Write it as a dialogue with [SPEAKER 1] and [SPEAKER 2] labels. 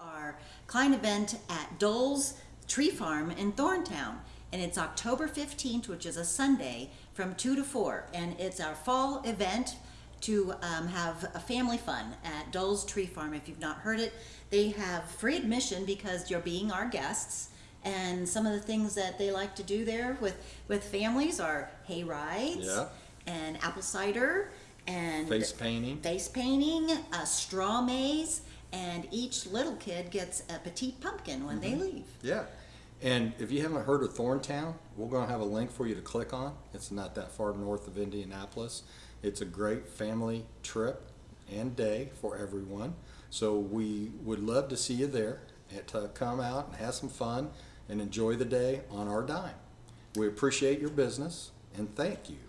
[SPEAKER 1] our Klein event at Dole's Tree Farm in Thorntown. And it's October 15th, which is a Sunday, from 2 to 4. And it's our fall event to um, have a family fun at Dole's Tree Farm. If you've not heard it, they have free admission because you're being our guests. And some of the things that they like to do there with, with families are hay rides
[SPEAKER 2] Yeah.
[SPEAKER 1] and apple cider and
[SPEAKER 2] Face painting.
[SPEAKER 1] face painting, a straw maze, each little kid gets a petite pumpkin when
[SPEAKER 2] Mm-hmm.
[SPEAKER 1] they leave.
[SPEAKER 2] Yeah. And if you haven't heard of Thorntown, we're going to have a link for you to click on. It's not that far north of Indianapolis. It's a great family trip and day for everyone. So we would love to see you there and to come out and have some fun and enjoy the day on our dime. We appreciate your business and thank you.